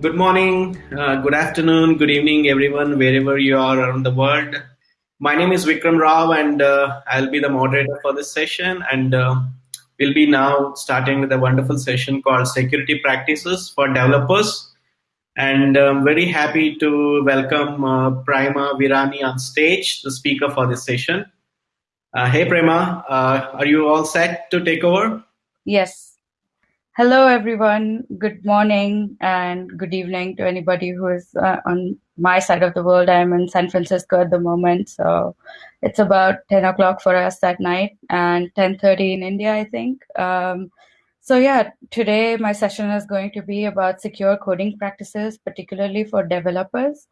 good morning, uh, good afternoon, good evening, everyone, wherever you are around the world. My name is Vikram Rao, and uh, I'll be the moderator for this session. And uh, we'll be now starting with a wonderful session called Security Practices for Developers. And I'm very happy to welcome uh, Prima Virani on stage, the speaker for this session. Uh, hey, Prima, uh, are you all set to take over? Yes. Hello, everyone. Good morning and good evening to anybody who is uh, on my side of the world. I'm in San Francisco at the moment, so it's about 10 o'clock for us that night and 10:30 in India, I think. Um, so yeah, today my session is going to be about secure coding practices, particularly for developers.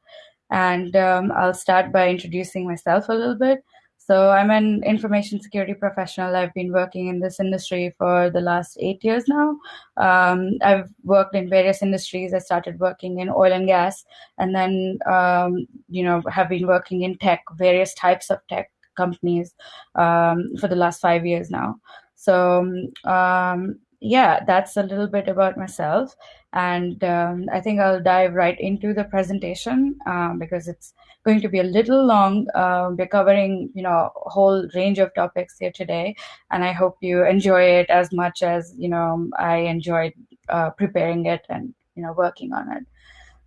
And um, I'll start by introducing myself a little bit. So I'm an information security professional. I've been working in this industry for the last eight years now. Um, I've worked in various industries. I started working in oil and gas, and then um, you know have been working in tech, various types of tech companies um, for the last five years now. So um, yeah, that's a little bit about myself. And um, I think I'll dive right into the presentation um, because it's going to be a little long. Uh, we're covering, you know, a whole range of topics here today, and I hope you enjoy it as much as you know I enjoyed uh, preparing it and you know working on it.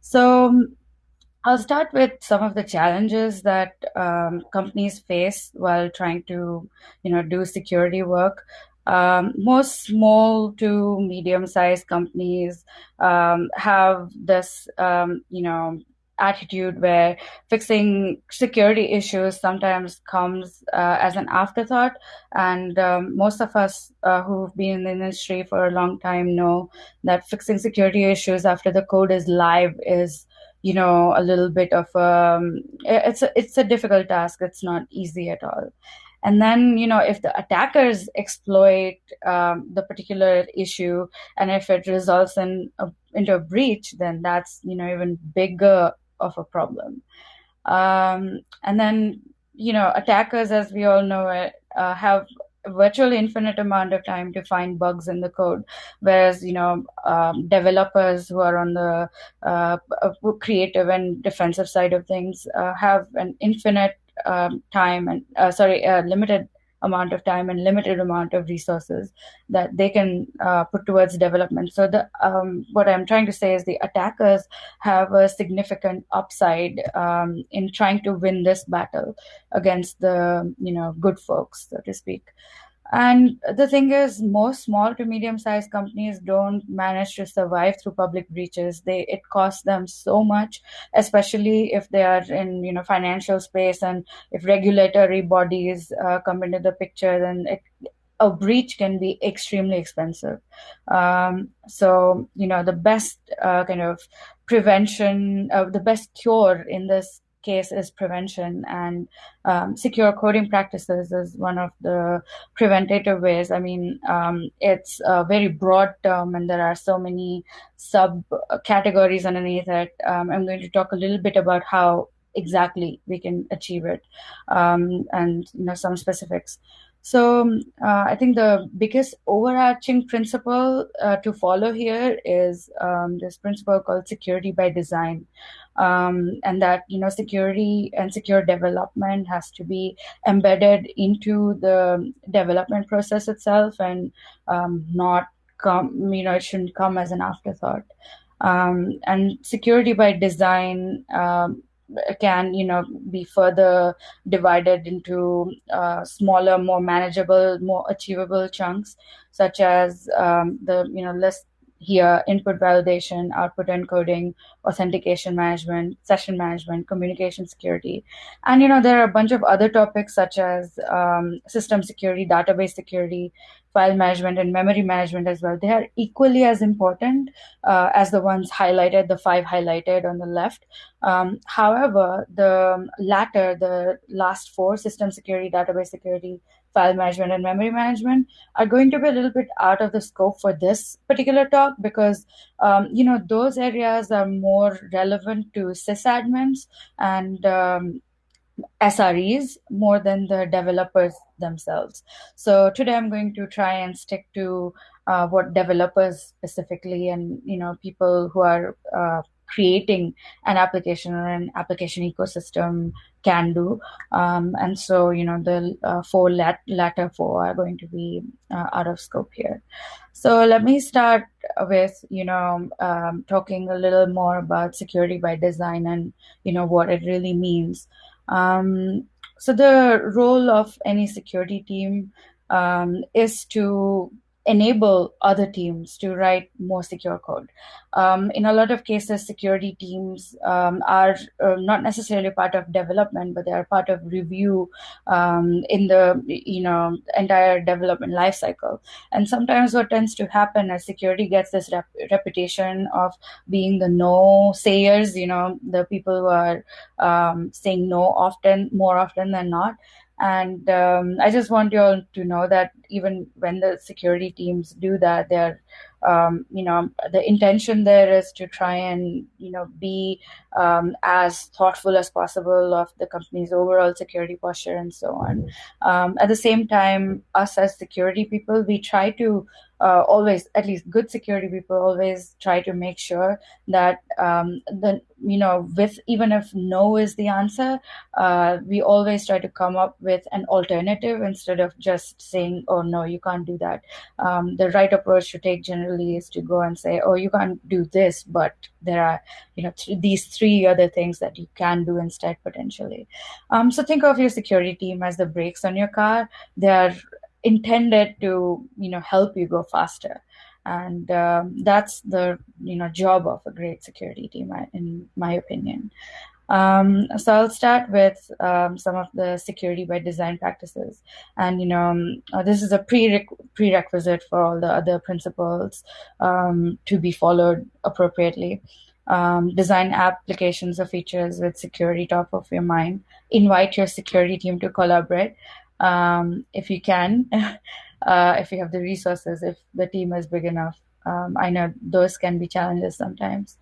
So I'll start with some of the challenges that um, companies face while trying to, you know, do security work um, most small to medium-sized companies um, have this, um, you know, attitude where fixing security issues sometimes comes uh, as an afterthought. And um, most of us uh, who've been in the industry for a long time know that fixing security issues after the code is live is you know a little bit of um it's a it's a difficult task it's not easy at all and then you know if the attackers exploit um, the particular issue and if it results in a, into a breach then that's you know even bigger of a problem. Um, and then you know attackers as we all know it uh, have a virtually infinite amount of time to find bugs in the code. Whereas you know um, developers who are on the uh, creative and defensive side of things uh, have an infinite um, time and uh, sorry, limited amount of time and limited amount of resources that they can uh, put towards development. So the um, what I'm trying to say is the attackers have a significant upside um, in trying to win this battle against the you know good folks, so to speak. And the thing is, most small to medium sized companies don't manage to survive through public breaches. They it costs them so much, especially if they are in you know financial space and if regulatory bodies uh, come into the picture, then it, a breach can be extremely expensive. Um, so you know the best uh, kind of prevention, uh, the best cure in this case is prevention and um, secure coding practices is one of the preventative ways. I mean um, it's a very broad term and there are so many sub categories underneath it. Um, i'm going to talk a little bit about how exactly we can achieve it um, and you know some specifics so uh, I think the biggest overarching principle uh, to follow here is um, this principle called security by design, um, and that you know security and secure development has to be embedded into the development process itself, and um, not come you know it shouldn't come as an afterthought. Um, and security by design um, can you know be further divided into uh, smaller more manageable more achievable chunks such as um, the you know list here input validation output encoding authentication management session management communication security. And you know there are a bunch of other topics such as um, system security database security file management and memory management as well. They are equally as important uh, as the ones highlighted, the five highlighted on the left. Um, however, the latter, the last four, system security, database security, file management, and memory management, are going to be a little bit out of the scope for this particular talk because, um, you know, those areas are more relevant to sysadmins and um, SREs more than the developers themselves. So today I'm going to try and stick to uh, what developers specifically and you know people who are uh, creating an application or an application ecosystem can do. Um, and so, you know, the uh, four lat- latter four are going to be uh, out of scope here. So let me start with, you know, um, talking a little more about security by design and, you know, what it really means. Um, so the role of any security team um, is to enable other teams to write more secure code. Um, in a lot of cases, security teams um, are uh, not necessarily part of development, but they are part of review um, in the you know entire development lifecycle. And sometimes what tends to happen is security gets this rep- reputation of being the no sayers. You know, the people who are um, saying no often, more often than not. And um, I just want you all to know that even when the security teams do that, they're um, you know the intention there is to try and you know be um, as thoughtful as possible of the company's overall security posture and so on. Um, at the same time us as security people we try to uh, always at least good security people always try to make sure that um, the you know with even if no is the answer uh, we always try to come up with an alternative instead of just saying oh no you can't do that. Um, the right approach to take generally is to go and say oh you can't do this but there are you know th- these three other things that you can do instead potentially. Um, so think of your security team as the brakes on your car. They are intended to you know help you go faster and um, that's the you know job of a great security team in my opinion um, so I'll start with um, some of the security by design practices, and you know uh, this is a prerequisite for all the other principles um, to be followed appropriately. Um, design applications or features with security top of your mind. Invite your security team to collaborate um, if you can, uh, if you have the resources, if the team is big enough. Um, I know those can be challenges sometimes.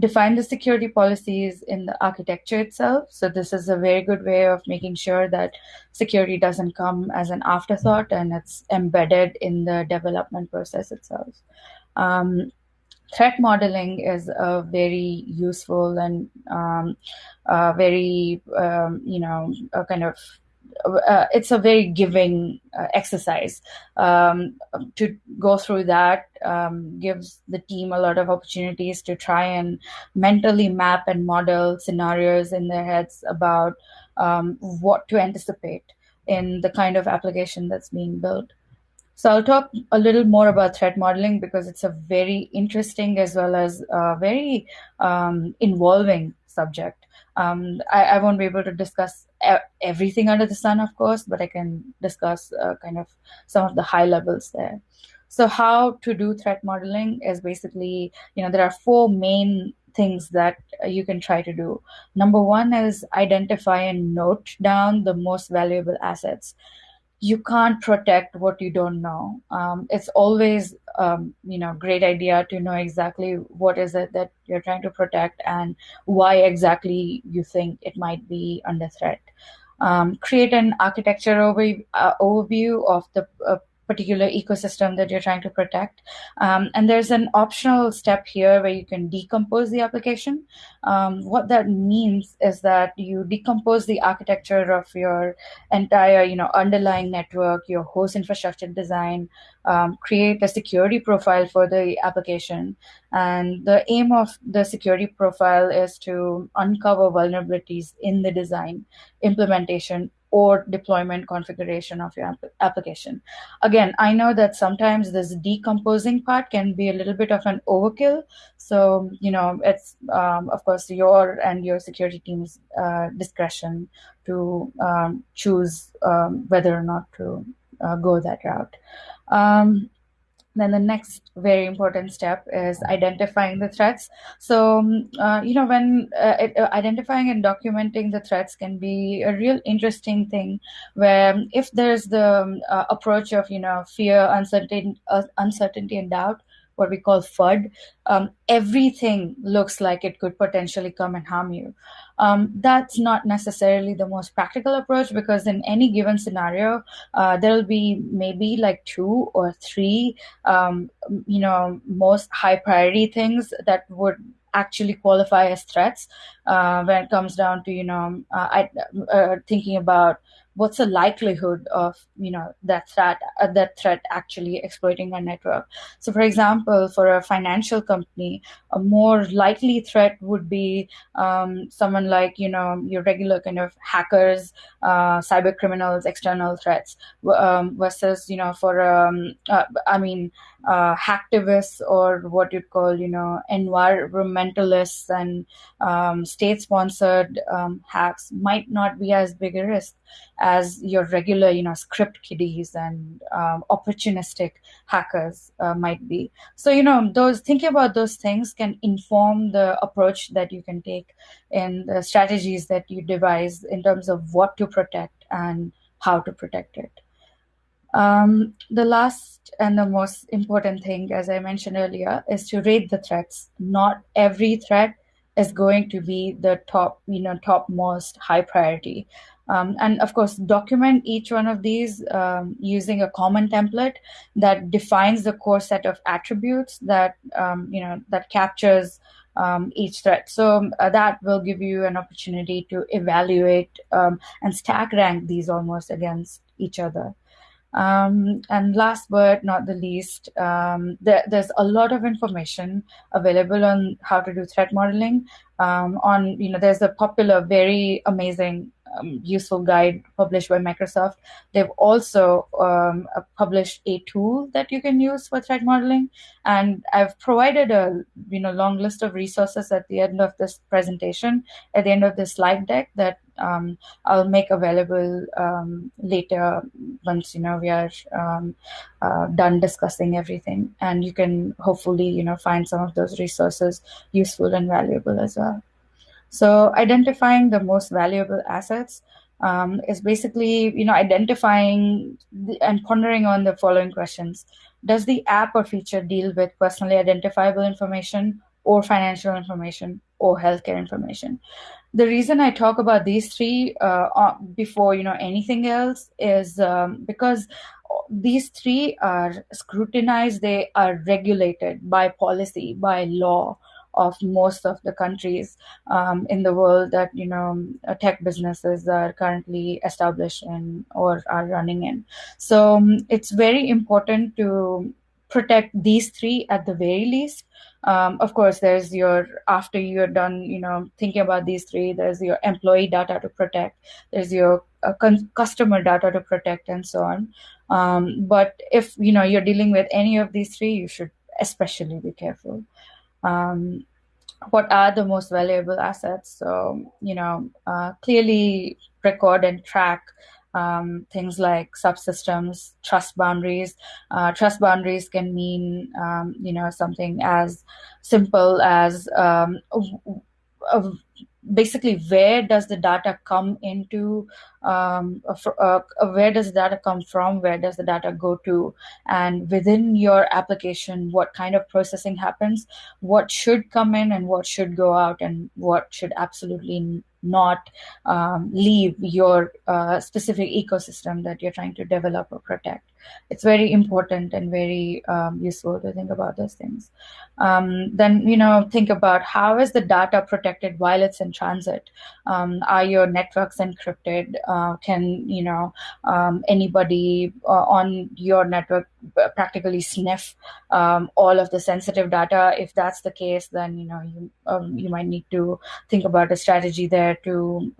Define the security policies in the architecture itself. So, this is a very good way of making sure that security doesn't come as an afterthought and it's embedded in the development process itself. Um, threat modeling is a very useful and um, uh, very, um, you know, a kind of uh, it's a very giving uh, exercise. Um, to go through that um, gives the team a lot of opportunities to try and mentally map and model scenarios in their heads about um, what to anticipate in the kind of application that's being built. So I'll talk a little more about threat modeling because it's a very interesting as well as a very um, involving subject. Um, I, I, won't be able to discuss everything under the sun, of course, but I can discuss uh, kind of some of the high levels there. So, how to do threat modeling is basically, you know, there are four main things that you can try to do. Number one is identify and note down the most valuable assets you can't protect what you don't know. Um, it's always, um, you know, great idea to know exactly what is it that you're trying to protect and why exactly you think it might be under threat. Um, create an architecture over, uh, overview of the uh, particular ecosystem that you're trying to protect. Um, and there's an optional step here where you can decompose the application. Um, what that means is that you decompose the architecture of your entire, you know, underlying network, your host infrastructure design, um, create a security profile for the application. And the aim of the security profile is to uncover vulnerabilities in the design, implementation, or deployment configuration of your application. Again, I know that sometimes this decomposing part can be a little bit of an overkill. So, you know, it's, um, of course, your and your security team's uh, discretion to um, choose um, whether or not to uh, go that route. Then the next very important step is identifying the threats. So um, uh, you know when uh, uh, identifying and documenting the threats can be a real interesting thing where if there's the um, uh, approach of you know fear uncertainty uh, uncertainty and doubt what we call FUD, um, everything looks like it could potentially come and harm you. Um, that's not necessarily the most practical approach because in any given scenario, uh, there'll be maybe like two or three, um, you know, most high priority things that would actually qualify as threats uh, when it comes down to you know uh, I, uh, thinking about what's the likelihood of you know that threat uh, that threat actually exploiting our network? So for example for a financial company a more likely threat would be um, someone like you know your regular kind of hackers uh, cyber criminals external threats um, versus you know for um, uh, i mean uh, hacktivists or what you'd call you know environmentalists and um, state sponsored um, hacks might not be as big a risk as your regular, you know, script kiddies and um, opportunistic hackers uh, might be. So, you know, those thinking about those things can inform the approach that you can take in the strategies that you devise in terms of what to protect and how to protect it. Um, the last and the most important thing, as I mentioned earlier, is to rate the threats. Not every threat is going to be the top, you know, topmost high priority. Um, and of course, document each one of these um, using a common template that defines the core set of attributes that um, you know that captures um, each threat. So uh, that will give you an opportunity to evaluate um, and stack rank these almost against each other. Um, and last but not the least, um, there, there's a lot of information available on how to do threat modeling. Um, on you know, there's a popular, very amazing um, useful guide published by Microsoft. They've also um, uh, published a tool that you can use for threat modeling, and I've provided a you know long list of resources at the end of this presentation, at the end of this slide deck that um, I'll make available um, later once you know we are um, uh, done discussing everything, and you can hopefully you know find some of those resources useful and valuable as well. So identifying the most valuable assets um, is basically, you know, identifying the, and pondering on the following questions. Does the app or feature deal with personally identifiable information or financial information or healthcare information? The reason I talk about these three uh, before, you know, anything else is um, because these three are scrutinized, they are regulated by policy, by law, of most of the countries um, in the world that you know tech businesses are currently established in or are running in. So um, it's very important to protect these three at the very least. Um, of course, there's your after you're done, you know, thinking about these three. There's your employee data to protect. There's your uh, customer data to protect, and so on. Um, but if you know you're dealing with any of these three, you should especially be careful um, what are the most valuable assets. So, you know, uh, clearly record and track um, things like subsystems, trust boundaries. Uh, trust boundaries can mean, um, you know, something as simple as um, a, a basically where does the data come into um, uh, where does the data come from? Where does the data go to? And within your application what kind of processing happens? What should come in and what should go out and what should absolutely not um, leave your uh, specific ecosystem that you're trying to develop or protect it's very important and very um, useful to think about those things. Um, then, you know, think about how is the data protected while it's in transit? Um, are your networks encrypted? Uh, can, you know, um, anybody uh, on your network practically sniff um, all of the sensitive data? If that's the case, then, you know, you, you might need to think about a strategy there to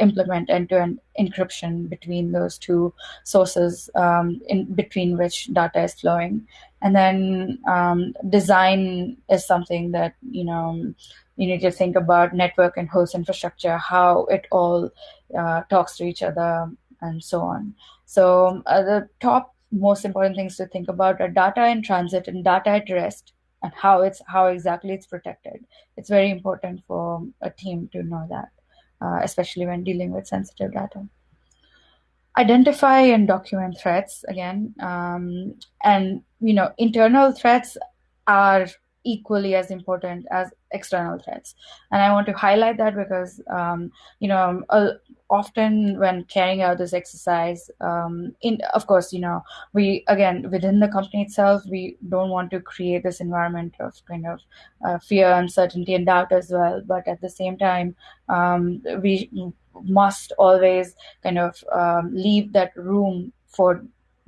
implement end-to-end encryption between those two sources um, in between which data is flowing. And then um, design is something that you know you need to think about network and host infrastructure how it all uh, talks to each other and so on. So uh, the top most important things to think about are data in transit and data at rest and how it's how exactly it's protected. It's very important for a team to know that especially when dealing with sensitive data. Identify and document threats again, um, and you know internal threats are equally as important as external threats. And I want to highlight that because, um, you know, uh, often when carrying out this exercise, um, in of course, you know, we again within the company itself, we don't want to create this environment of kind of uh, fear, uncertainty, and doubt as well. But at the same time, um, we must always kind of um, leave that room for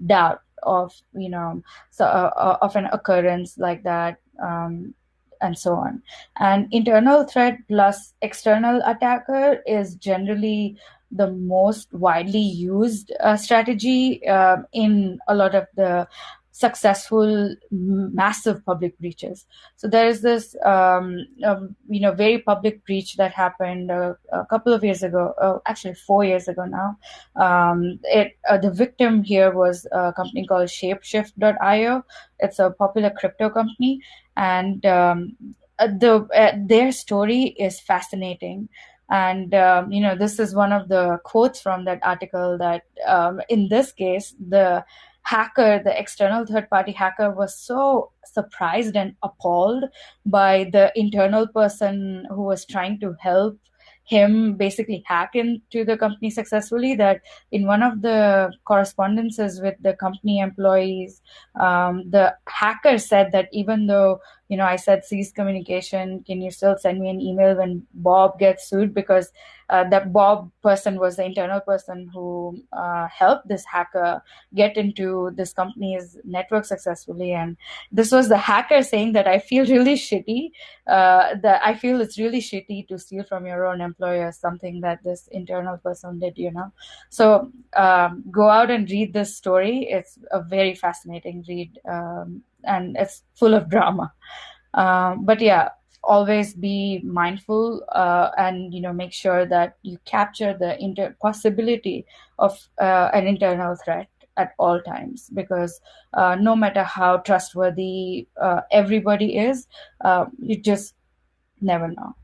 doubt of you know so uh, uh, of an occurrence like that um, and so on. And internal threat plus external attacker is generally the most widely used uh, strategy uh, in a lot of the successful massive public breaches. So there is this um, um, you know very public breach that happened a, a couple of years ago uh, actually four years ago now. Um, it uh, the victim here was a company called shapeshift.io it's a popular crypto company and um, uh, the uh, their story is fascinating. And um, you know this is one of the quotes from that article that um, in this case the hacker, the external third party hacker, was so surprised and appalled by the internal person who was trying to help him basically hack into the company successfully that in one of the correspondences with the company employees um, the hacker said that even though you know i said cease communication can you still send me an email when bob gets sued because uh, that Bob person was the internal person who uh, helped this hacker get into this company's network successfully. And this was the hacker saying that I feel really shitty. Uh, that I feel it's really shitty to steal from your own employer, something that this internal person did, you know. So um, go out and read this story. It's a very fascinating read, um, and it's full of drama. Um, but yeah, always be mindful uh, and you know make sure that you capture the inter- possibility of uh, an internal threat at all times because uh, no matter how trustworthy uh, everybody is uh, you just never know.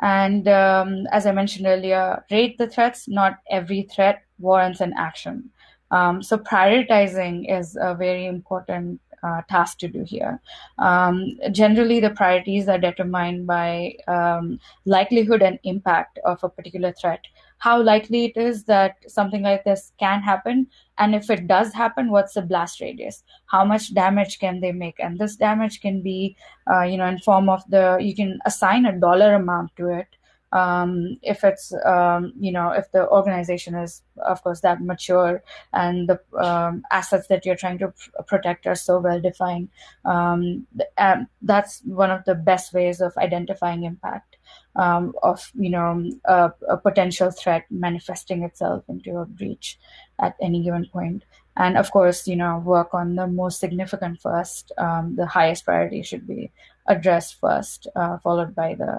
And um, as i mentioned earlier rate the threats. Not every threat warrants an action. Um, so prioritizing is a very important uh, task to do here. Um, generally, the priorities are determined by um, likelihood and impact of a particular threat. How likely it is that something like this can happen, and if it does happen, what's the blast radius? How much damage can they make? And this damage can be, uh, you know, in form of the you can assign a dollar amount to it um, if it's um, you know if the organization is of course that mature and the um, assets that you're trying to pr- protect are so well defined um, th- that's one of the best ways of identifying impact um, of you know a, a, potential threat manifesting itself into a breach at any given point. and of course you know work on the most significant first um, the highest priority should be addressed first uh, followed by the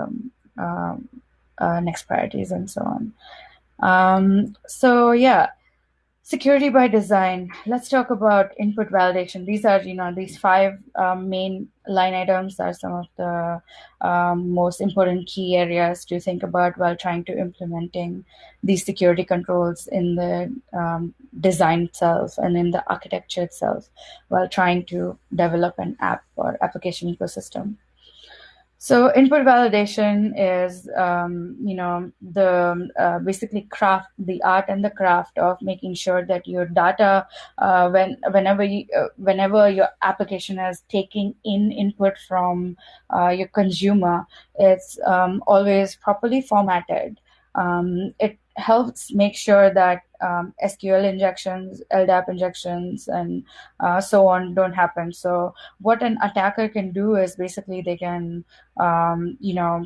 um, uh, next priorities and so on. Um, so yeah, security by design. Let's talk about input validation. These are you know these five um, main line items are some of the um, most important key areas to think about while trying to implementing these security controls in the um, design itself and in the architecture itself while trying to develop an app or application ecosystem. So input validation is, um, you know, the uh, basically craft, the art and the craft of making sure that your data, uh, when whenever you, uh, whenever your application is taking in input from uh, your consumer, it's um, always properly formatted. Um, it helps make sure that um, SQL injections, LDAP injections, and uh, so on don't happen. So what an attacker can do is basically they can, um, you know,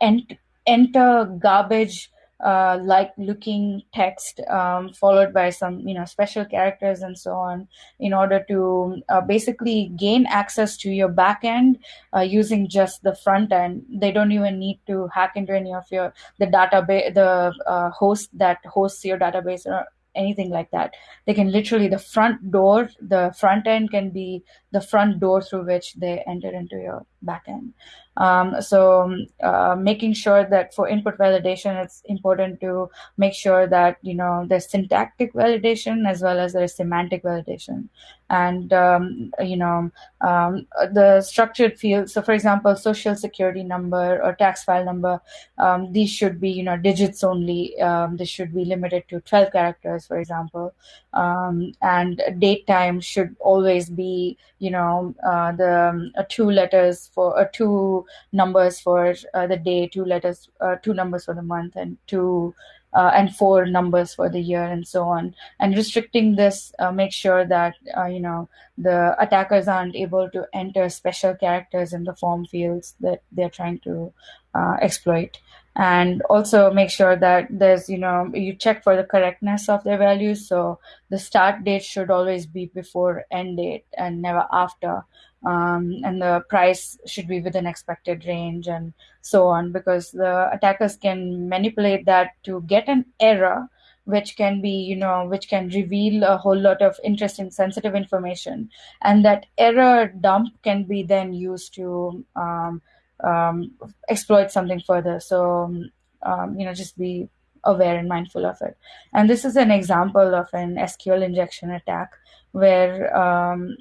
ent- enter garbage uh, like looking text um, followed by some you know special characters and so on in order to uh, basically gain access to your backend uh, using just the front end. They don't even need to hack into any of your the database the uh, host that hosts your database or anything like that. They can literally the front door the front end can be the front door through which they enter into your backend Um, so uh, making sure that for input validation, it's important to make sure that you know there's syntactic validation as well as there's semantic validation. And um, you know um, the structured fields so for example social security number or tax file number um, these should be you know digits only. Um, this should be limited to 12 characters for example. Um, and date time should always be you know uh, the two letters for uh, two numbers for uh, the day two letters uh, two numbers for the month and two uh, and four numbers for the year and so on. And restricting this uh, makes sure that uh, you know the attackers aren't able to enter special characters in the form fields that they're trying to uh, exploit. And also make sure that there's you know you check for the correctness of their values. So the start date should always be before end date and never after um, and the price should be within expected range and so on because the attackers can manipulate that to get an error which can be you know which can reveal a whole lot of interesting sensitive information. And that error dump can be then used to um, um, exploit something further. So um, you know just be aware and mindful of it. And this is an example of an sql injection attack where um,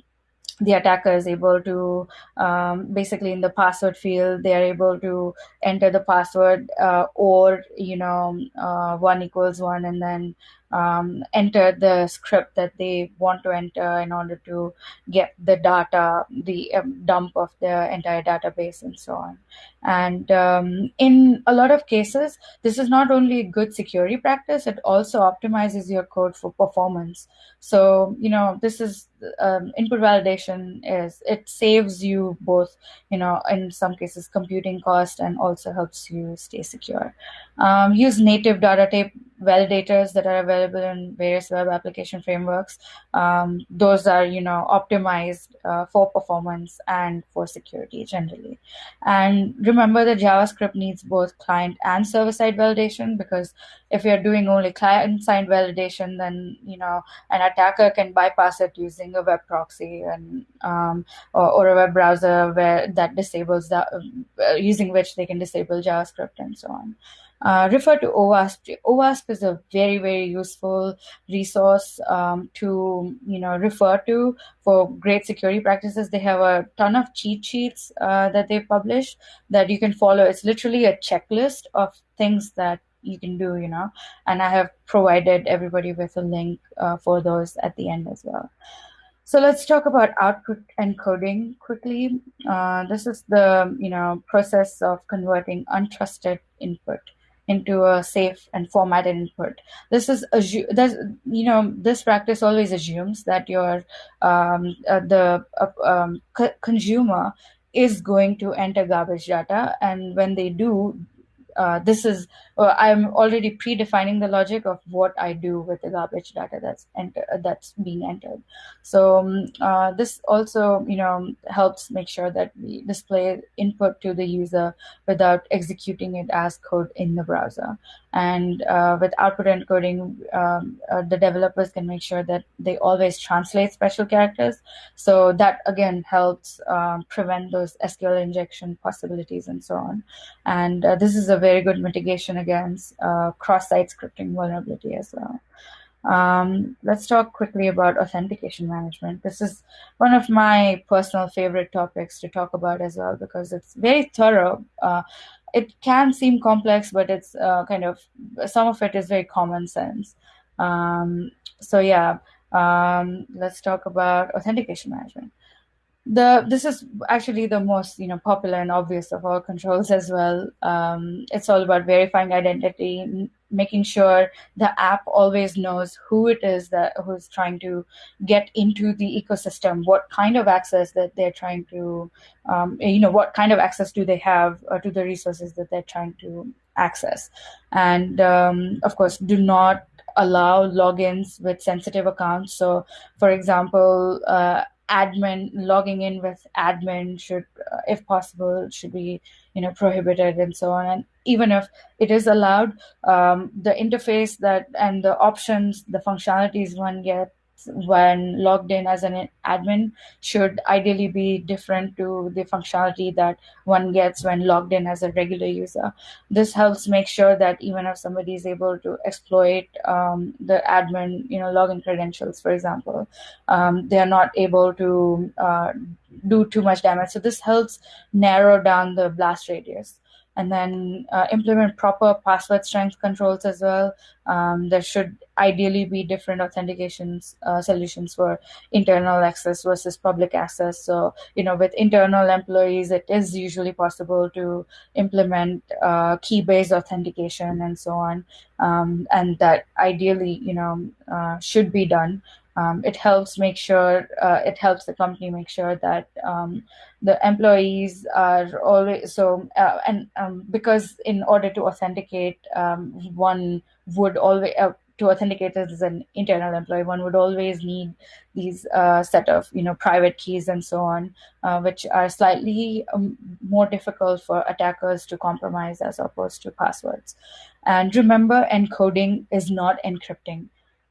the attacker is able to um, basically in the password field they are able to enter the password uh, or you know uh, one equals one and then um, enter the script that they want to enter in order to get the data, the um, dump of the entire database, and so on. And um, in a lot of cases, this is not only a good security practice, it also optimizes your code for performance. So, you know, this is um, input validation is it saves you both, you know, in some cases computing cost and also helps you stay secure. Um, use native data type validators that are available in various web application frameworks. Um, those are, you know, optimized uh, for performance and for security generally. And remember that JavaScript needs both client and server-side validation because if you're doing only client-side validation, then, you know, an attacker can bypass it using a web proxy and um, or, or, a web browser where that disables that, uh, using which they can disable JavaScript and so on uh, refer to OWASP. OWASP is a very, very useful resource um, to you know refer to for great security practices. They have a ton of cheat sheets uh, that they publish that you can follow. It's literally a checklist of things that you can do, you know, and I have provided everybody with a link uh, for those at the end as well. So let's talk about output encoding quickly. Uh, this is the you know process of converting untrusted input into a safe and formatted input. This is you know this practice always assumes that your um, uh, the uh, um, consumer is going to enter garbage data, and when they do, uh, this is uh, I'm already predefining the logic of what I do with the garbage data that's enter that's being entered. So um, uh, this also you know helps make sure that we display input to the user without executing it as code in the browser. And uh, with output encoding, um, the developers can make sure that they always translate special characters. So that again helps prevent those SQL injection possibilities and so on. And this is a very good mitigation against uh, cross-site scripting vulnerability as well. Um, let's talk quickly about authentication management. This is one of my personal favorite topics to talk about as well because it's very thorough. Uh, it can seem complex, but it's uh, kind of some of it is very common sense. Um, so yeah, um, let's talk about authentication management the this is actually the most you know popular and obvious of all controls as well. Um, it's all about verifying identity making sure the app always knows who it is that who's trying to get into the ecosystem what kind of access that they're trying to um, you know what kind of access do they have uh, to the resources that they're trying to access. And um, of course do not allow logins with sensitive accounts. So for example uh, admin logging in with admin should uh, if possible should be you know prohibited and so on. And even if it is allowed um, the interface that and the options the functionalities one get when logged in as an admin should ideally be different to the functionality that one gets when logged in as a regular user. This helps make sure that even if somebody is able to exploit um, the admin, you know, login credentials, for example, um, they are not able to uh, do too much damage. So this helps narrow down the blast radius and then uh, implement proper password strength controls as well. Um, there should ideally be different authentication uh, solutions for internal access versus public access. So, you know, with internal employees, it is usually possible to implement uh, key-based authentication and so on, um, and that ideally, you know, uh, should be done. Um, it helps make sure uh, it helps the company make sure that um, the employees are always so uh, and um, because in order to authenticate um, one would always uh, to authenticate as an internal employee one would always need these uh, set of you know private keys and so on uh, which are slightly um, more difficult for attackers to compromise as opposed to passwords. And remember encoding is not encrypting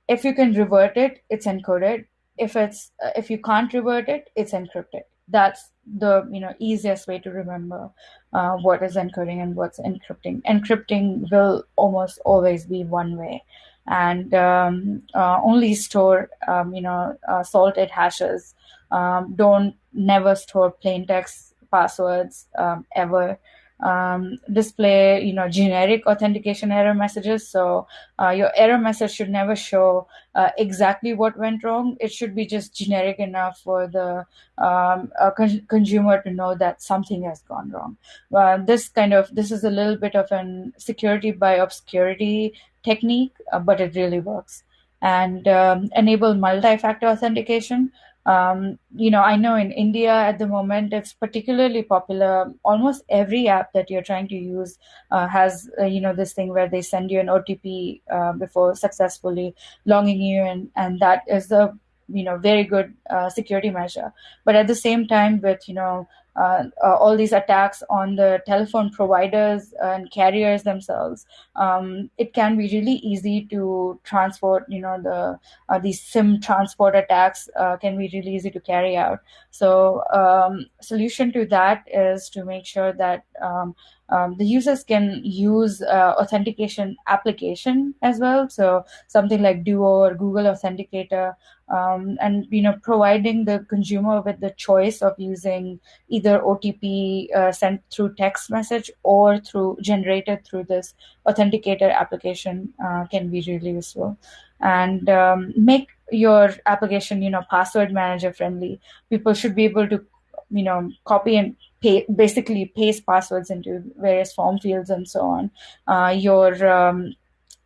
if you can revert it it's encoded. If it's uh, if you can't revert it it's encrypted. That's the you know easiest way to remember uh, what is encoding and what's encrypting. Encrypting will almost always be one way. And um, uh, only store um, you know uh, salted hashes. Um, don't never store plain text passwords um, ever um, display you know generic authentication error messages. So uh, your error message should never show uh, exactly what went wrong. It should be just generic enough for the um, con- consumer to know that something has gone wrong. Uh, this kind of this is a little bit of an security by obscurity technique uh, but it really works. And um, enable multi-factor authentication um, you know, I know in India at the moment it's particularly popular. Almost every app that you're trying to use uh, has, uh, you know, this thing where they send you an OTP uh, before successfully logging you in, and that is a you know very good uh, security measure. But at the same time, with you know uh, uh, all these attacks on the telephone providers and carriers themselves, um, it can be really easy to transport. You know, the uh, these SIM transport attacks uh, can be really easy to carry out. So, um, solution to that is to make sure that um, um, the users can use uh, authentication application as well so something like duo or google authenticator um, and you know providing the consumer with the choice of using either otp uh, sent through text message or through generated through this authenticator application uh, can be really useful. And um, make your application you know password manager friendly. People should be able to you know copy and pay, basically paste passwords into various form fields and so on. Uh, your um,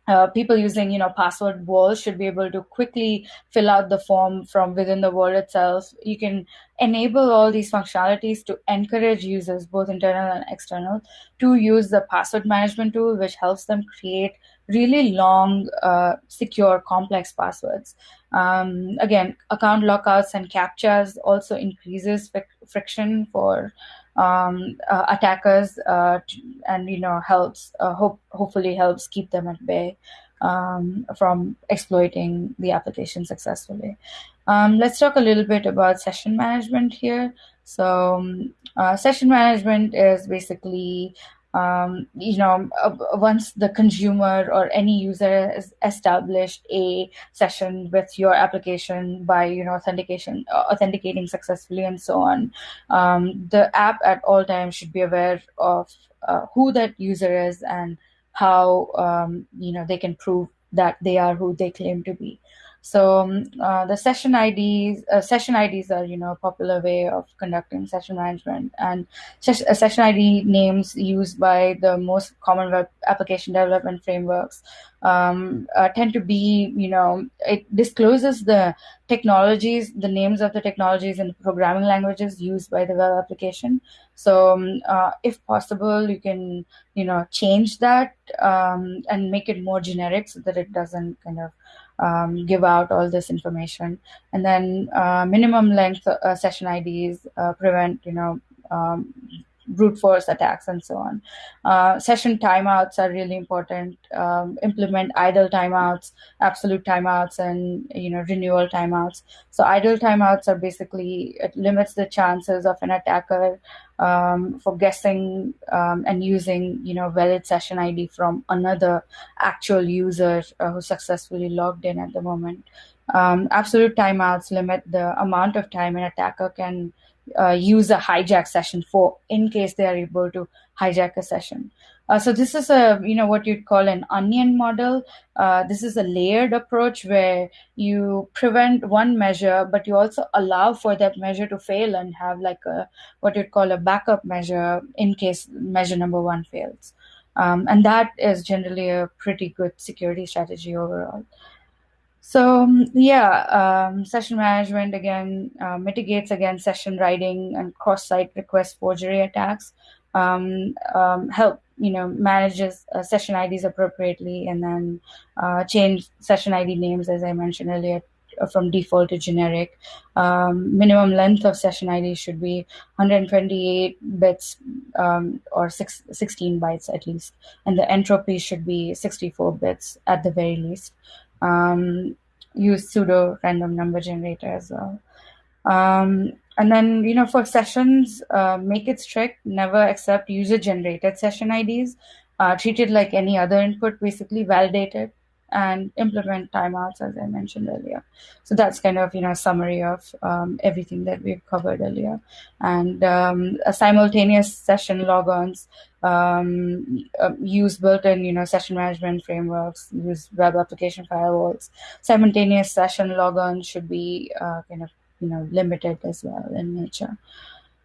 uh, people using you know password walls should be able to quickly fill out the form from within the wall itself. You can enable all these functionalities to encourage users both internal and external to use the password management tool which helps them create really long uh, secure complex passwords. Um, again account lockouts and captchas also increases friction for um, uh, attackers uh, and you know helps uh, hope hopefully helps keep them at bay um, from exploiting the application successfully. Um, let's talk a little bit about session management here. So, um, uh, session management is basically um, you know, uh, once the consumer or any user has established a session with your application by, you know, authentication, uh, authenticating successfully and so on, um, the app at all times should be aware of uh, who that user is and how, um, you know, they can prove that they are who they claim to be. So um, uh, the session IDs, uh, session IDs are you know a popular way of conducting session management, and ses- uh, session ID names used by the most common web application development frameworks um, uh, tend to be you know it discloses the technologies, the names of the technologies and programming languages used by the web application. So um, uh, if possible, you can you know change that um, and make it more generic so that it doesn't kind of um, give out all this information. And then uh, minimum length uh, session IDs uh, prevent, you know, um, brute force attacks and so on. Uh, session timeouts are really important. Um, implement idle timeouts, absolute timeouts, and you know renewal timeouts. So idle timeouts are basically it limits the chances of an attacker um, for guessing um, and using you know valid session ID from another actual user uh, who successfully logged in at the moment. Um, absolute timeouts limit the amount of time an attacker can uh, use a hijack session for in case they are able to hijack a session. Uh, so this is a you know what you'd call an onion model. Uh, this is a layered approach where you prevent one measure, but you also allow for that measure to fail and have like a what you'd call a backup measure in case measure number one fails. Um, and that is generally a pretty good security strategy overall. So yeah, um, session management again uh, mitigates against session riding and cross-site request forgery attacks. Um, um, help you know manages uh, session IDs appropriately, and then uh, change session ID names as I mentioned earlier uh, from default to generic. Um, minimum length of session ID should be 128 bits um, or six, 16 bytes at least, and the entropy should be 64 bits at the very least um, use pseudo random number generator as well. Um, and then, you know, for sessions, uh, make it strict, never accept user generated session IDs, uh, treat it like any other input, basically validate it and implement timeouts, as I mentioned earlier. So that's kind of, you know, a summary of um, everything that we've covered earlier. And um, simultaneous session logons um, uh, use built-in, you know, session management frameworks, use web application firewalls. Simultaneous session logons should be uh, kind of, you know, limited as well in nature.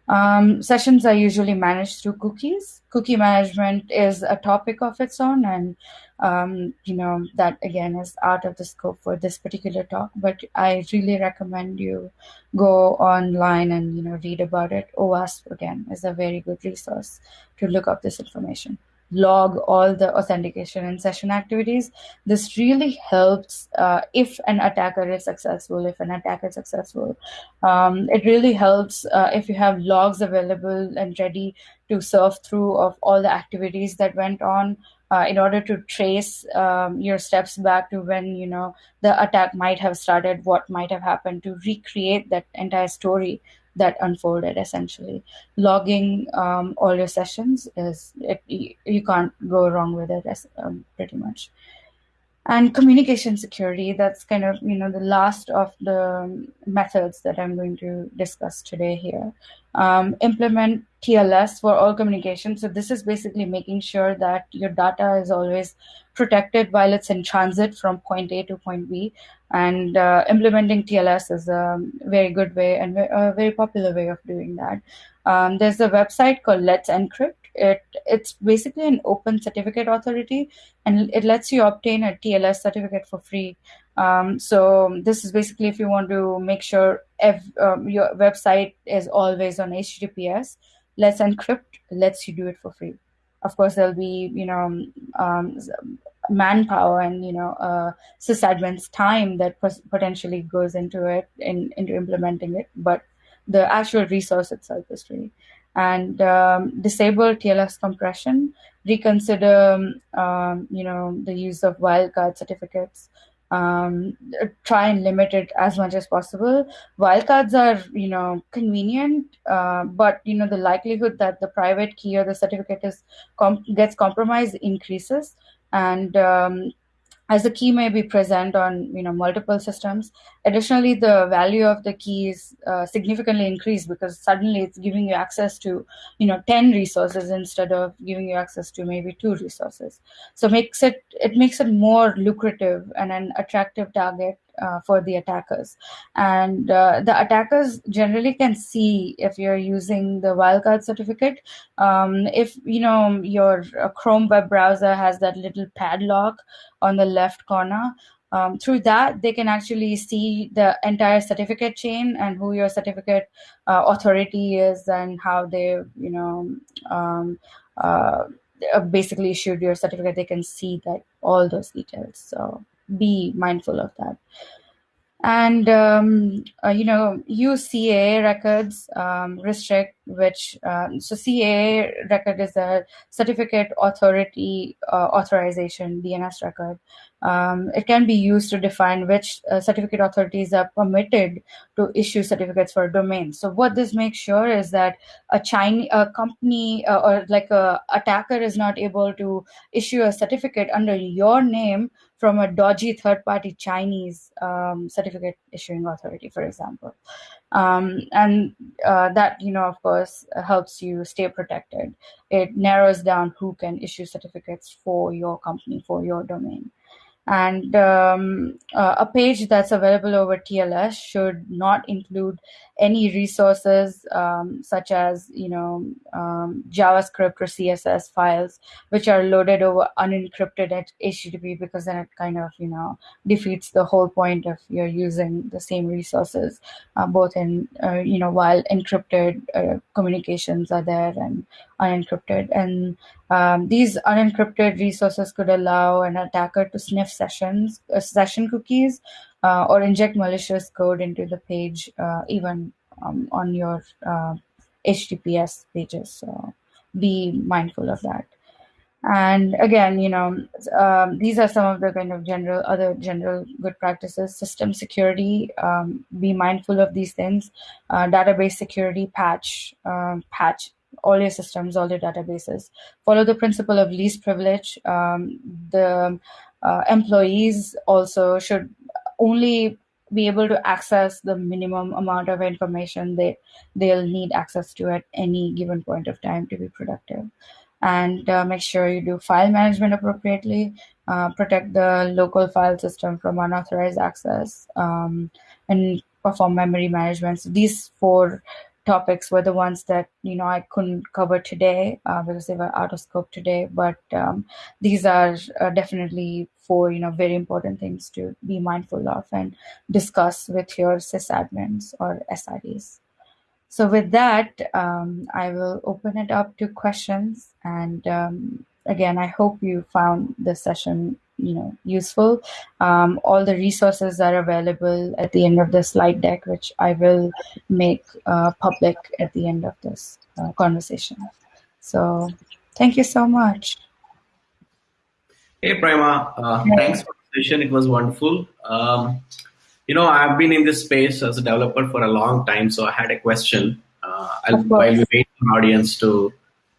Um, sessions are usually managed through cookies. Cookie management is a topic of its own, and um, you know that again is out of the scope for this particular talk. But I really recommend you go online and you know read about it. OWASP again is a very good resource to look up this information log all the authentication and session activities. This really helps uh, if an attacker is successful, if an attacker is successful. Um, it really helps uh, if you have logs available and ready to surf through of all the activities that went on. Uh, in order to trace um, your steps back to when you know the attack might have started, what might have happened, to recreate that entire story that unfolded essentially. Logging um, all your sessions is it, you can't go wrong with it as, um, pretty much and communication security that's kind of you know the last of the methods that i'm going to discuss today here. Um, implement tls for all communication. So this is basically making sure that your data is always protected while it's in transit from point a to point b. And uh, implementing tls is a very good way and a very popular way of doing that. Um, there's a website called let's encrypt it it's basically an open certificate authority and it lets you obtain a tls certificate for free. Um, so this is basically if you want to make sure if um, your website is always on https let's encrypt lets you do it for free. Of course there'll be you know um, manpower and you know uh, sysadmin's time that potentially goes into it in into implementing it but the actual resource itself is free and um, disable TLS compression, reconsider, um, you know, the use of wildcard certificates, um, try and limit it as much as possible. Wildcards are, you know, convenient, uh, but you know the likelihood that the private key or the certificate is com- gets compromised increases, and um, as the key may be present on you know multiple systems. Additionally the value of the key is uh, significantly increased because suddenly it's giving you access to you know 10 resources instead of giving you access to maybe two resources. So makes it it makes it more lucrative and an attractive target uh, for the attackers. And uh, the attackers generally can see if you're using the wildcard certificate. Um, if you know your uh, Chrome web browser has that little padlock on the left corner. Um, through that, they can actually see the entire certificate chain and who your certificate uh, authority is and how they, you know, um, uh, basically issued your certificate. They can see that all those details. So be mindful of that. And um, uh, you know UCA records um, restrict which um, so CAA record is a certificate authority uh, authorization DNS record. Um, it can be used to define which uh, certificate authorities are permitted to issue certificates for a domain. So what this makes sure is that a Chinese a company uh, or like a attacker is not able to issue a certificate under your name from a dodgy third-party Chinese um, certificate issuing authority, for example um, and uh, that you know of course helps you stay protected. It narrows down who can issue certificates for your company for your domain and um, uh, a page that's available over TLS should not include any resources um, such as you know um, JavaScript or CSS files which are loaded over unencrypted at HTTP because then it kind of you know defeats the whole point of you're using the same resources uh, both in uh, you know while encrypted uh, communications are there and unencrypted. And um, these unencrypted resources could allow an attacker to sniff sessions, uh, session cookies, uh, or inject malicious code into the page, uh, even um, on your HTTPS uh, pages. So be mindful of that. And again, you know, um, these are some of the kind of general other general good practices. System security, um, be mindful of these things. Uh, database security, patch, um, patch all your systems, all your databases. Follow the principle of least privilege. Um, the employees also should only be able to access the minimum amount of information they they'll need access to at any given point of time to be productive. And uh, make sure you do file management appropriately. Uh, protect the local file system from unauthorized access um, and perform memory management. So these four topics were the ones that you know I couldn't cover today uh, because they were out of scope today. But um, these are uh, definitely four you know very important things to be mindful of and discuss with your sysadmins or SREs. So with that, um, I will open it up to questions. And um, again, I hope you found this session you know useful. Um, all the resources are available at the end of the slide deck which i will make uh, public at the end of this uh, conversation. So thank you so much. Hey prima uh, thanks for the session. It was wonderful. Um, you know i've been in this space as a developer for a long time so i had a question. Uh, while we wait for audience to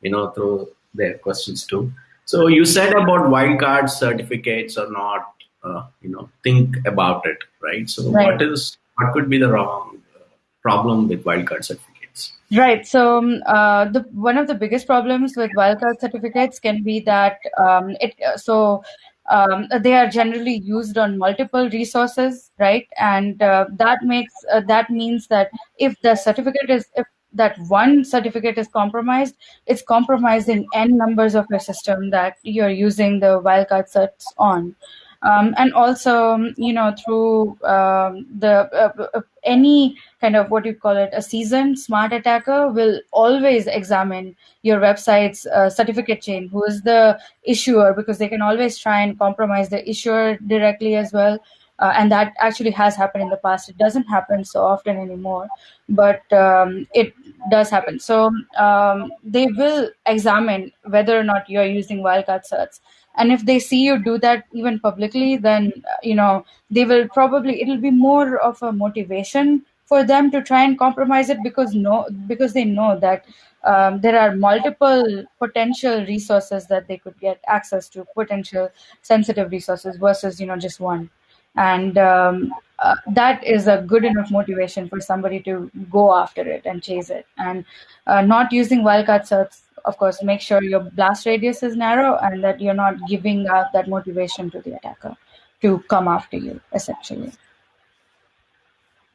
you know throw their questions too so you said about wildcard certificates or not, uh, you know, think about it, right? So right. what is what could be the wrong uh, problem with wildcard certificates? Right. So um, uh, the one of the biggest problems with wildcard certificates can be that um, it so. Um, they are generally used on multiple resources, right? And uh, that makes uh, that means that if the certificate is if that one certificate is compromised, it's compromising n numbers of your system that you're using the wildcard certs on. Um, and also, you know, through um, the uh, uh, any kind of what you call it, a seasoned smart attacker will always examine your website's uh, certificate chain, who is the issuer, because they can always try and compromise the issuer directly as well uh, and that actually has happened in the past. It doesn't happen so often anymore, but um, it does happen. So um, they will examine whether or not you're using wildcard certs. And if they see you do that even publicly, then you know they will probably it'll be more of a motivation for them to try and compromise it because no because they know that um, there are multiple potential resources that they could get access to potential sensitive resources versus you know just one and um, uh, that is a good enough motivation for somebody to go after it and chase it. And uh, not using wildcard certs of course make sure your blast radius is narrow and that you're not giving out that motivation to the attacker to come after you essentially.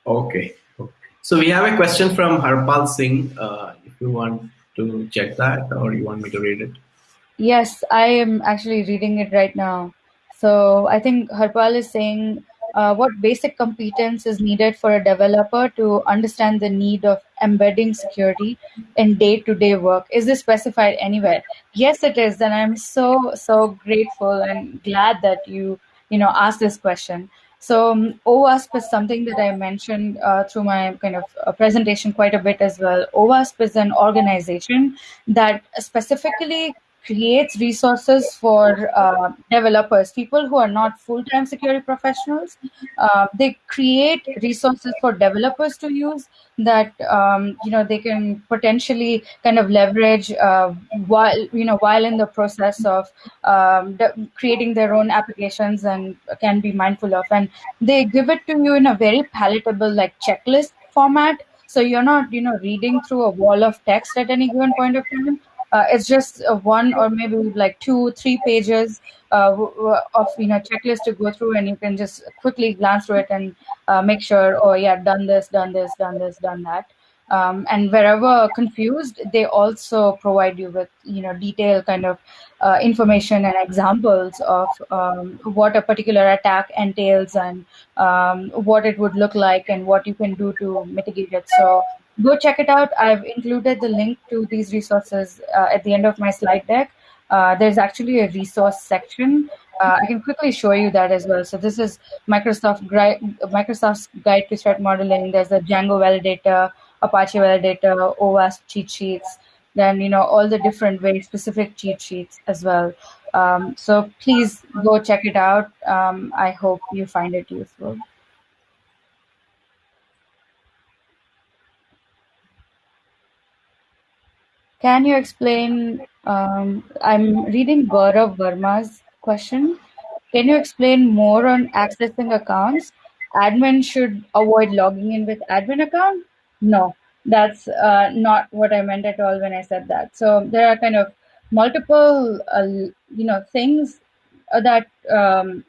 Okay. So we have a question from harpal singh uh, if you want to check that or you want me to read it. Yes i am actually reading it right now so I think Harpal is saying uh, what basic competence is needed for a developer to understand the need of embedding security in day-to-day work. Is this specified anywhere? Yes, it is, and I'm so so grateful and glad that you you know asked this question. So um, OWASP is something that I mentioned uh, through my kind of uh, presentation quite a bit as well. OWASP is an organization that specifically creates resources for uh, developers, people who are not full-time security professionals. Uh, they create resources for developers to use that um, you know they can potentially kind of leverage uh, while you know while in the process of um, creating their own applications and can be mindful of, and they give it to you in a very palatable like checklist format. So you're not you know reading through a wall of text at any given point of time uh, it's just uh, one or maybe like two, three pages uh, of you know checklist to go through, and you can just quickly glance through it and uh, make sure, oh yeah, done this, done this, done this, done that. Um, and wherever confused, they also provide you with you know detailed kind of uh, information and examples of um, what a particular attack entails and um, what it would look like and what you can do to mitigate it. So go check it out. I've included the link to these resources uh, at the end of my slide deck. Uh, there's actually a resource section. Uh, I can quickly show you that as well. So this is Microsoft Microsoft's guide to threat modeling. There's a Django validator, Apache validator, OWASP cheat sheets. Then you know all the different very specific cheat sheets as well. Um, so please go check it out. Um, I hope you find it useful. Can you explain? Um, I'm reading Gaurav Verma's question. Can you explain more on accessing accounts? Admin should avoid logging in with admin account? No, that's uh, not what I meant at all when I said that. So there are kind of multiple, uh, you know, things that um,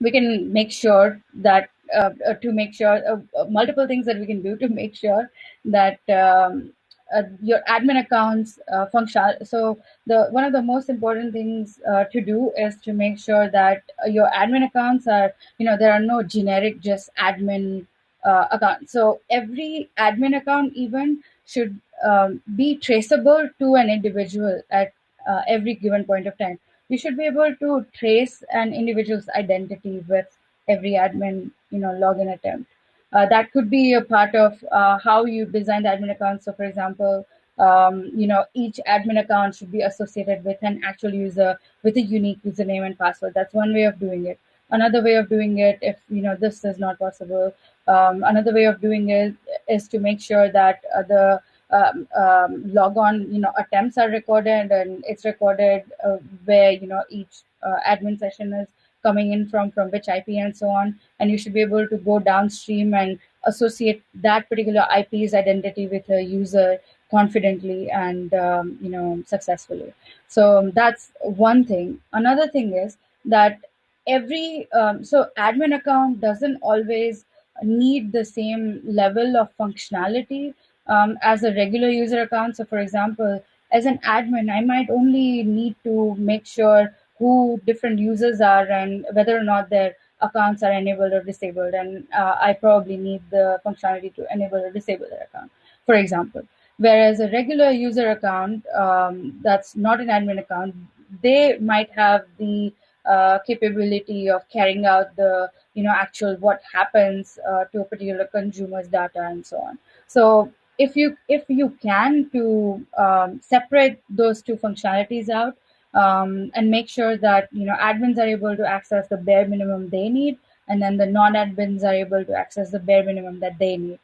we can make sure that uh, uh to make sure uh, uh, multiple things that we can do to make sure that um, uh, your admin accounts uh, function. So the one of the most important things uh, to do is to make sure that your admin accounts are, you know, there are no generic just admin uh, accounts. So every admin account even should um, be traceable to an individual at uh, every given point of time. You should be able to trace an individual's identity with every admin, you know, login attempt. Uh, that could be a part of uh, how you design the admin account. So, for example, um, you know, each admin account should be associated with an actual user with a unique username and password. That's one way of doing it. Another way of doing it, if you know this is not possible, um, another way of doing it is to make sure that uh, the um, um, logon, you know, attempts are recorded and it's recorded uh, where you know each uh, admin session is coming in from from which IP and so on, and you should be able to go downstream and associate that particular IP's identity with a user confidently and um, you know successfully. So that's one thing. Another thing is that every um, so admin account doesn't always need the same level of functionality um, as a regular user account. So, for example, as an admin, I might only need to make sure who different users are and whether or not their accounts are enabled or disabled. And uh, I probably need the functionality to enable or disable their account, for example. Whereas a regular user account um, that's not an admin account, they might have the uh, capability of carrying out the you know actual what happens uh, to a particular consumer's data and so on. So if you if you can to um, separate those two functionalities out um, and make sure that you know admins are able to access the bare minimum they need, and then the non-admins are able to access the bare minimum that they need.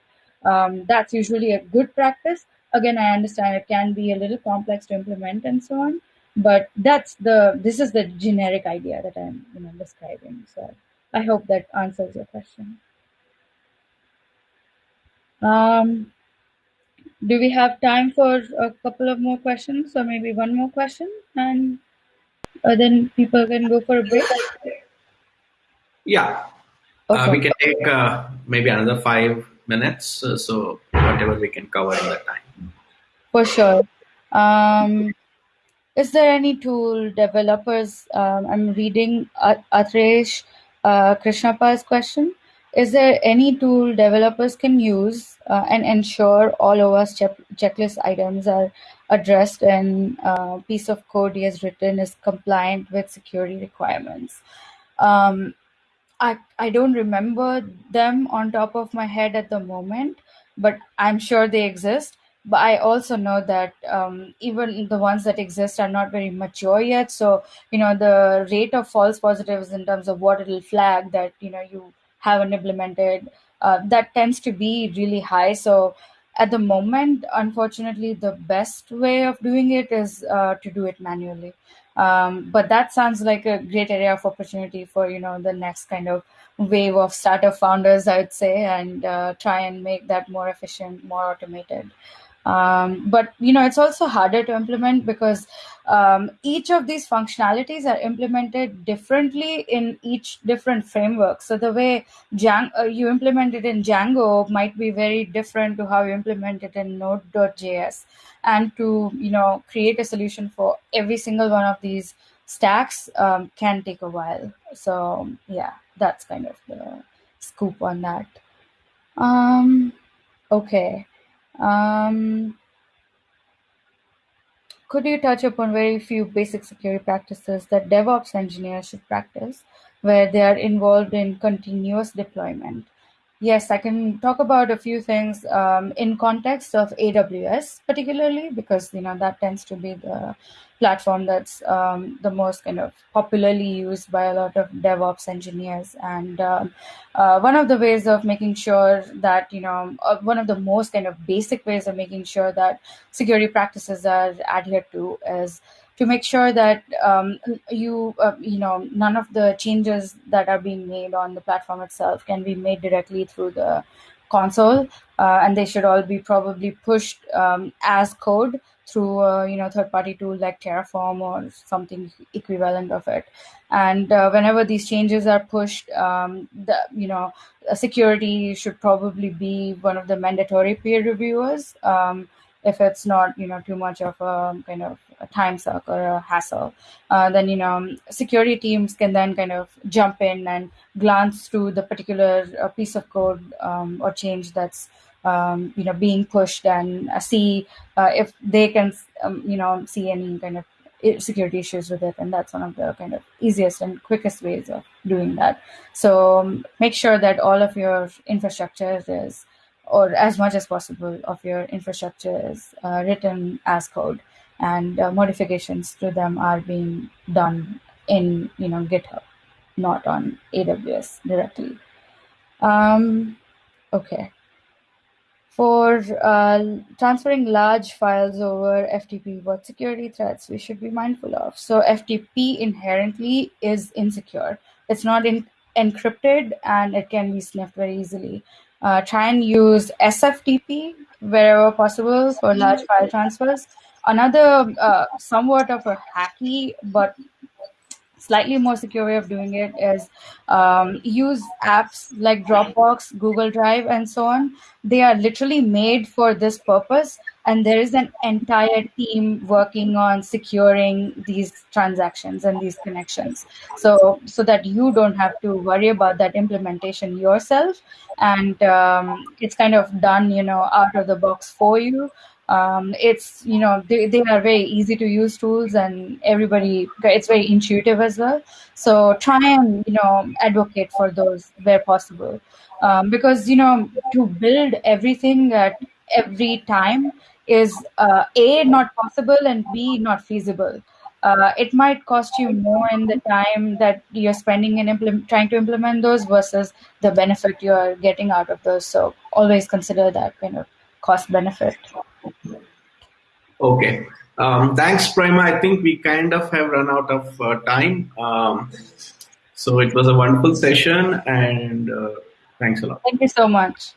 Um, that's usually a good practice. Again, I understand it can be a little complex to implement and so on, but that's the this is the generic idea that I'm you know describing. So I hope that answers your question. Um, do we have time for a couple of more questions or maybe one more question and uh, then people can go for a break? Yeah. Okay. Uh, we can take uh, maybe another five minutes. Uh, so whatever we can cover in that time. For sure. Um, is there any tool developers? Um, I'm reading Atresh uh, Krishnappa's question. Is there any tool developers can use uh, and ensure all OWASP che- checklist items are addressed and uh, piece of code he has written is compliant with security requirements? Um, I, I don't remember them on top of my head at the moment, but I'm sure they exist. But I also know that um, even the ones that exist are not very mature yet. So, you know, the rate of false positives in terms of what it'll flag that, you know, you haven't implemented, uh, that tends to be really high. So, at the moment, unfortunately, the best way of doing it is uh, to do it manually. Um, but that sounds like a great area of opportunity for you know the next kind of wave of startup founders, I would say, and uh, try and make that more efficient, more automated. Um, but you know, it's also harder to implement because um, each of these functionalities are implemented differently in each different framework. So the way uh, you implement it in Django might be very different to how you implement it in Node.js. And to you know create a solution for every single one of these stacks um, can take a while. So yeah, that's kind of the scoop on that. Um, okay. Um, could you touch upon very few basic security practices that DevOps engineers should practice where they are involved in continuous deployment? Yes, I can talk about a few things um, in context of AWS, particularly because you know that tends to be the platform that's um, the most kind of popularly used by a lot of DevOps engineers. And um, uh, one of the ways of making sure that you know uh, one of the most kind of basic ways of making sure that security practices are adhered to is to make sure that um, you uh, you know none of the changes that are being made on the platform itself can be made directly through the console. Uh, and they should all be probably pushed um, as code through a you know third party tool like terraform or something equivalent of it. And uh, whenever these changes are pushed um, the you know security should probably be one of the mandatory peer reviewers. Um, if it's not you know too much of a kind of a time suck or a hassle uh, then you know security teams can then kind of jump in and glance through the particular uh, piece of code um, or change that's um, you know being pushed and uh, see uh, if they can um, you know see any kind of security issues with it. And that's one of the kind of easiest and quickest ways of doing that. So um, make sure that all of your infrastructure is or as much as possible of your infrastructure is uh, written as code and uh, modifications to them are being done in you know github not on aws directly. Um, okay. For uh, transferring large files over ftp what security threats we should be mindful of. So ftp inherently is insecure. It's not in- encrypted and it can be sniffed very easily try and use SFTP wherever possible for large file transfers. Another uh, somewhat of a hacky but slightly more secure way of doing it is um, use apps like Dropbox, Google Drive, and so on. They are literally made for this purpose, and there is an entire team working on securing these transactions and these connections. So, so that you don't have to worry about that implementation yourself, and um, it's kind of done, you know, out of the box for you. Um, it's you know they, they are very easy to use tools and everybody it's very intuitive as well. So try and you know advocate for those where possible. Um, because you know to build everything at every time is uh, a not possible and b not feasible uh, it might cost you more in the time that you're spending in implement, trying to implement those versus the benefit you're getting out of those so always consider that kind of cost benefit Okay. Um, thanks, Prima. I think we kind of have run out of uh, time. Um, so it was a wonderful session and uh, thanks a lot. Thank you so much.